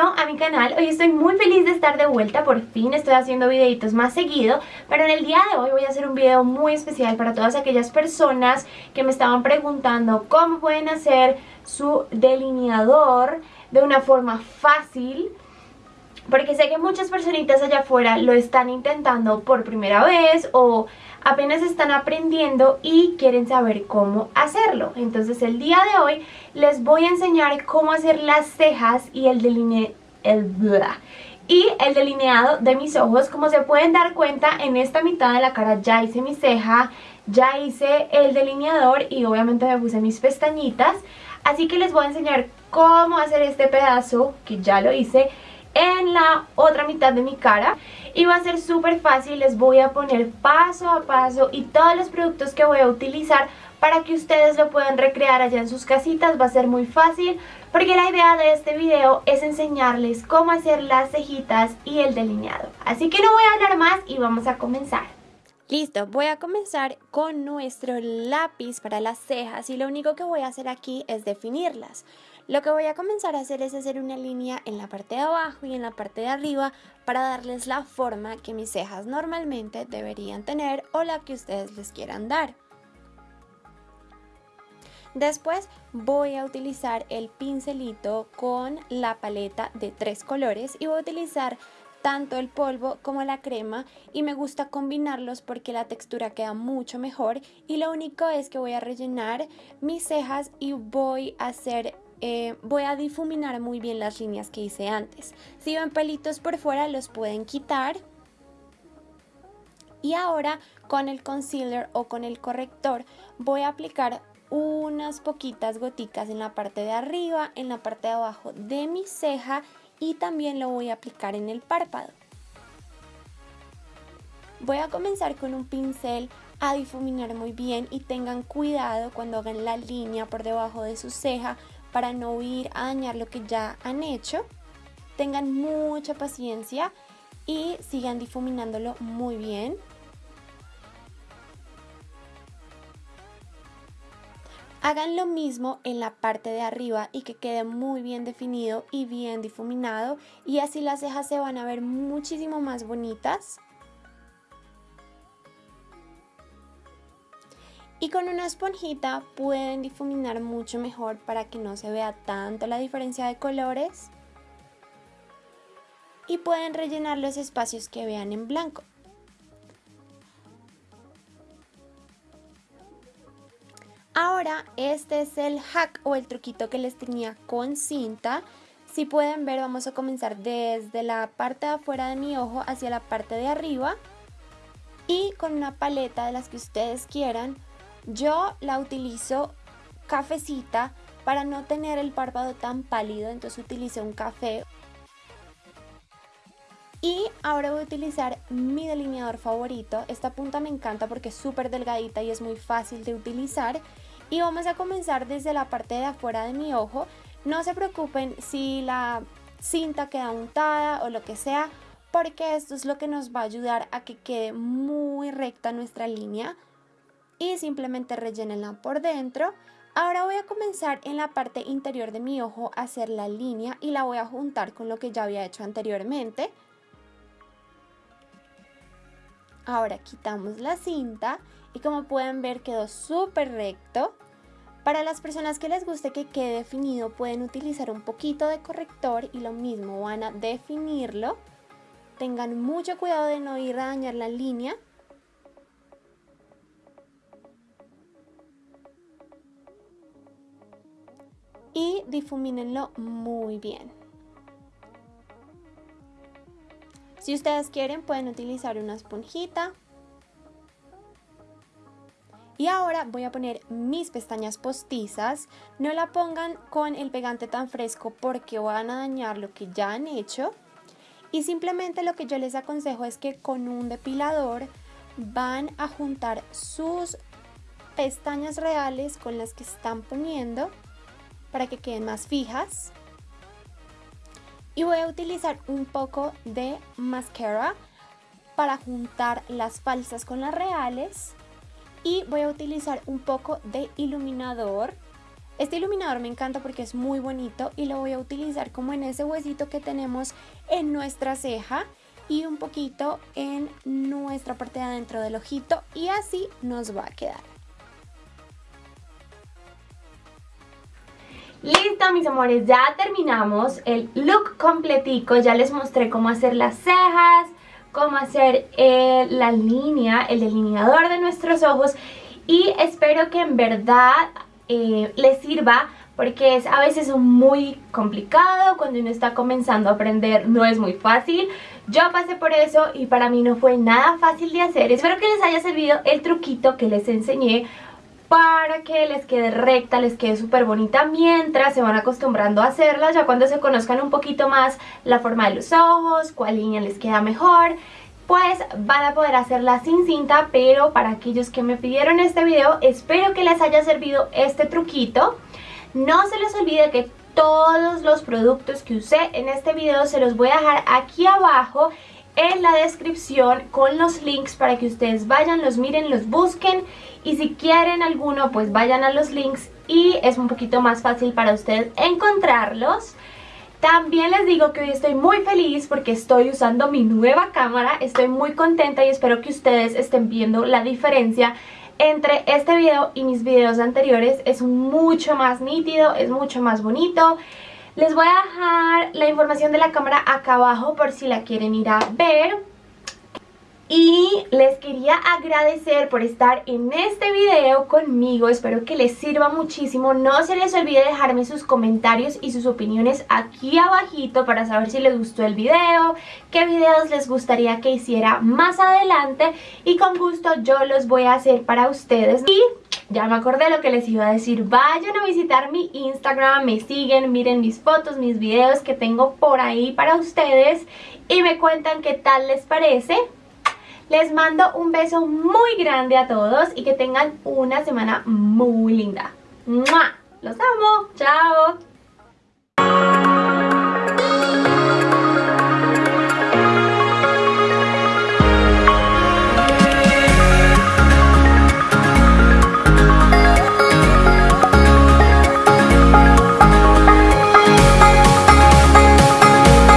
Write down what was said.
a mi canal, hoy estoy muy feliz de estar de vuelta, por fin estoy haciendo videitos más seguido Pero en el día de hoy voy a hacer un video muy especial para todas aquellas personas que me estaban preguntando Cómo pueden hacer su delineador de una forma fácil porque sé que muchas personitas allá afuera lo están intentando por primera vez o apenas están aprendiendo y quieren saber cómo hacerlo. Entonces el día de hoy les voy a enseñar cómo hacer las cejas y el delineado el y el delineado de mis ojos. Como se pueden dar cuenta, en esta mitad de la cara ya hice mi ceja, ya hice el delineador y obviamente me puse mis pestañitas. Así que les voy a enseñar cómo hacer este pedazo, que ya lo hice, en la otra mitad de mi cara y va a ser súper fácil, les voy a poner paso a paso y todos los productos que voy a utilizar para que ustedes lo puedan recrear allá en sus casitas, va a ser muy fácil porque la idea de este video es enseñarles cómo hacer las cejitas y el delineado. Así que no voy a hablar más y vamos a comenzar. Listo, voy a comenzar con nuestro lápiz para las cejas y lo único que voy a hacer aquí es definirlas. Lo que voy a comenzar a hacer es hacer una línea en la parte de abajo y en la parte de arriba para darles la forma que mis cejas normalmente deberían tener o la que ustedes les quieran dar. Después voy a utilizar el pincelito con la paleta de tres colores y voy a utilizar tanto el polvo como la crema y me gusta combinarlos porque la textura queda mucho mejor y lo único es que voy a rellenar mis cejas y voy a hacer eh, voy a difuminar muy bien las líneas que hice antes. Si ven pelitos por fuera los pueden quitar. Y ahora con el concealer o con el corrector voy a aplicar unas poquitas goticas en la parte de arriba, en la parte de abajo de mi ceja y también lo voy a aplicar en el párpado. Voy a comenzar con un pincel a difuminar muy bien y tengan cuidado cuando hagan la línea por debajo de su ceja para no ir a dañar lo que ya han hecho. Tengan mucha paciencia y sigan difuminándolo muy bien. Hagan lo mismo en la parte de arriba y que quede muy bien definido y bien difuminado y así las cejas se van a ver muchísimo más bonitas. Y con una esponjita pueden difuminar mucho mejor para que no se vea tanto la diferencia de colores. Y pueden rellenar los espacios que vean en blanco. Ahora este es el hack o el truquito que les tenía con cinta. Si pueden ver vamos a comenzar desde la parte de afuera de mi ojo hacia la parte de arriba. Y con una paleta de las que ustedes quieran yo la utilizo cafecita para no tener el párpado tan pálido, entonces utilicé un café. Y ahora voy a utilizar mi delineador favorito. Esta punta me encanta porque es súper delgadita y es muy fácil de utilizar. Y vamos a comenzar desde la parte de afuera de mi ojo. No se preocupen si la cinta queda untada o lo que sea, porque esto es lo que nos va a ayudar a que quede muy recta nuestra línea y simplemente rellénenla por dentro. Ahora voy a comenzar en la parte interior de mi ojo a hacer la línea y la voy a juntar con lo que ya había hecho anteriormente. Ahora quitamos la cinta y como pueden ver quedó súper recto. Para las personas que les guste que quede definido pueden utilizar un poquito de corrector y lo mismo van a definirlo. Tengan mucho cuidado de no ir a dañar la línea y difumínenlo muy bien. Si ustedes quieren pueden utilizar una esponjita. Y ahora voy a poner mis pestañas postizas. No la pongan con el pegante tan fresco porque van a dañar lo que ya han hecho. Y simplemente lo que yo les aconsejo es que con un depilador van a juntar sus pestañas reales con las que están poniendo para que queden más fijas. Y voy a utilizar un poco de mascara para juntar las falsas con las reales. Y voy a utilizar un poco de iluminador. Este iluminador me encanta porque es muy bonito y lo voy a utilizar como en ese huesito que tenemos en nuestra ceja y un poquito en nuestra parte de adentro del ojito y así nos va a quedar. Listo mis amores, ya terminamos el look completico, ya les mostré cómo hacer las cejas, cómo hacer eh, la línea, el delineador de nuestros ojos y espero que en verdad eh, les sirva porque es a veces muy complicado cuando uno está comenzando a aprender, no es muy fácil. Yo pasé por eso y para mí no fue nada fácil de hacer. Espero que les haya servido el truquito que les enseñé para que les quede recta, les quede súper bonita mientras se van acostumbrando a hacerla, ya cuando se conozcan un poquito más la forma de los ojos, cuál línea les queda mejor, pues van a poder hacerla sin cinta, pero para aquellos que me pidieron este video, espero que les haya servido este truquito. No se les olvide que todos los productos que usé en este video se los voy a dejar aquí abajo en la descripción con los links para que ustedes vayan, los miren, los busquen y si quieren alguno pues vayan a los links y es un poquito más fácil para ustedes encontrarlos. También les digo que hoy estoy muy feliz porque estoy usando mi nueva cámara, estoy muy contenta y espero que ustedes estén viendo la diferencia entre este video y mis videos anteriores. Es mucho más nítido, es mucho más bonito. Les voy a dejar la información de la cámara acá abajo por si la quieren ir a ver. Y les quería agradecer por estar en este video conmigo, espero que les sirva muchísimo. No se les olvide dejarme sus comentarios y sus opiniones aquí abajito para saber si les gustó el video, qué videos les gustaría que hiciera más adelante y con gusto yo los voy a hacer para ustedes. Y ya me acordé lo que les iba a decir, vayan a visitar mi Instagram, me siguen, miren mis fotos, mis videos que tengo por ahí para ustedes y me cuentan qué tal les parece. Les mando un beso muy grande a todos y que tengan una semana muy linda. ¡Mua! ¡Los amo! ¡Chao!